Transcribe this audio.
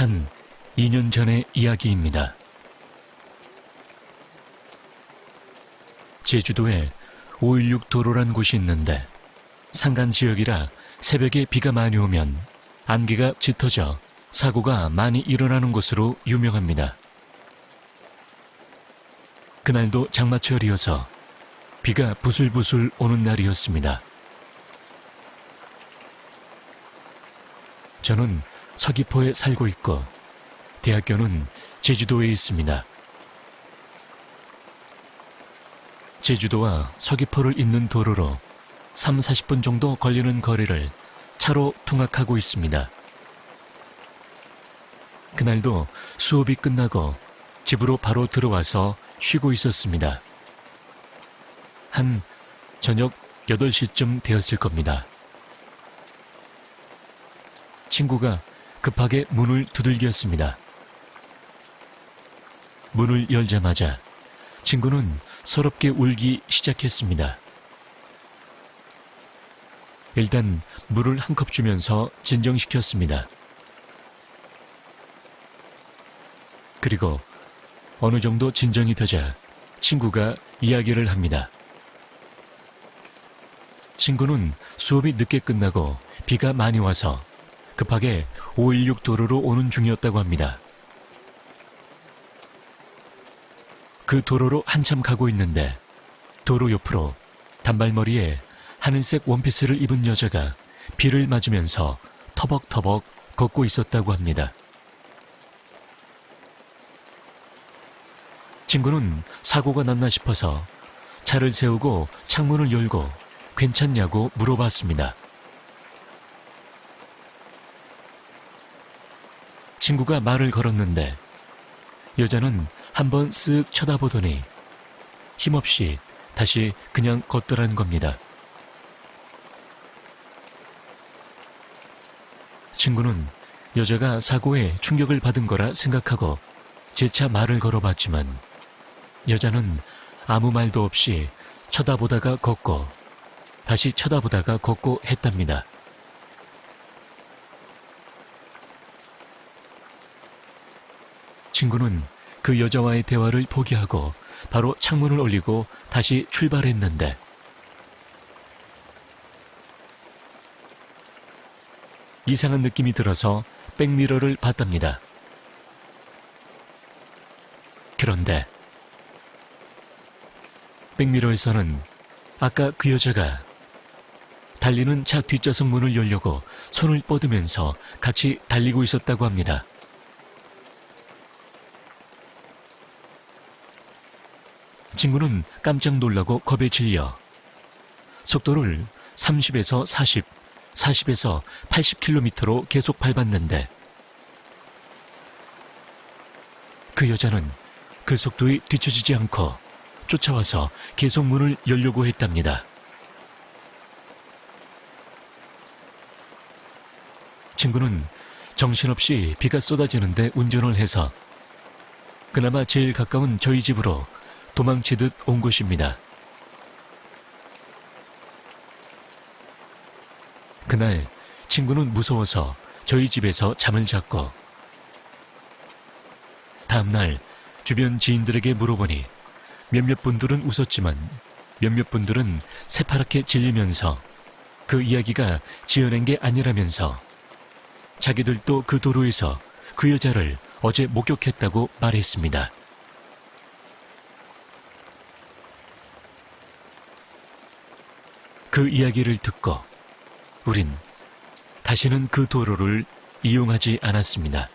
한 2년 전의 이야기입니다. 제주도에 516 도로란 곳이 있는데 산간 지역이라 새벽에 비가 많이 오면 안개가 짙어져 사고가 많이 일어나는 곳으로 유명합니다. 그날도 장마철이어서 비가 부슬부슬 오는 날이었습니다. 저는 서귀포에 살고 있고 대학교는 제주도에 있습니다. 제주도와 서귀포를 잇는 도로로 3, 40분 정도 걸리는 거리를 차로 통학하고 있습니다. 그날도 수업이 끝나고 집으로 바로 들어와서 쉬고 있었습니다. 한 저녁 8시쯤 되었을 겁니다. 친구가 급하게 문을 두들겼습니다. 문을 열자마자 친구는 서럽게 울기 시작했습니다. 일단 물을 한 컵 주면서 진정시켰습니다. 그리고 어느 정도 진정이 되자 친구가 이야기를 합니다. 친구는 수업이 늦게 끝나고 비가 많이 와서 급하게 516 도로로 오는 중이었다고 합니다. 그 도로로 한참 가고 있는데 도로 옆으로 단발머리에 하늘색 원피스를 입은 여자가 비를 맞으면서 터벅터벅 걷고 있었다고 합니다. 친구는 사고가 났나 싶어서 차를 세우고 창문을 열고 괜찮냐고 물어봤습니다. 친구가 말을 걸었는데 여자는 한번 쓱 쳐다보더니 힘없이 다시 그냥 걷더란 겁니다. 친구는 여자가 사고에 충격을 받은 거라 생각하고 재차 말을 걸어봤지만 여자는 아무 말도 없이 쳐다보다가 걷고 다시 쳐다보다가 걷고 했답니다. 친구는 그 여자와의 대화를 포기하고 바로 창문을 올리고 다시 출발했는데 이상한 느낌이 들어서 백미러를 봤답니다. 그런데 백미러에서는 아까 그 여자가 달리는 차 뒷좌석 문을 열려고 손을 뻗으면서 같이 달리고 있었다고 합니다. 친구는 깜짝 놀라고 겁에 질려 속도를 30에서 40, 40에서 80km로 계속 밟았는데 그 여자는 그 속도에 뒤처지지 않고 쫓아와서 계속 문을 열려고 했답니다. 친구는 정신없이 비가 쏟아지는데 운전을 해서 그나마 제일 가까운 저희 집으로 도망치듯 온 것입니다. 그날 친구는 무서워서 저희 집에서 잠을 잤고 다음날 주변 지인들에게 물어보니 몇몇 분들은 웃었지만 몇몇 분들은 새파랗게 질리면서 그 이야기가 지어낸 게 아니라면서 자기들도 그 도로에서 그 여자를 어제 목격했다고 말했습니다. 그 이야기를 듣고 우린 다시는 그 도로를 이용하지 않았습니다.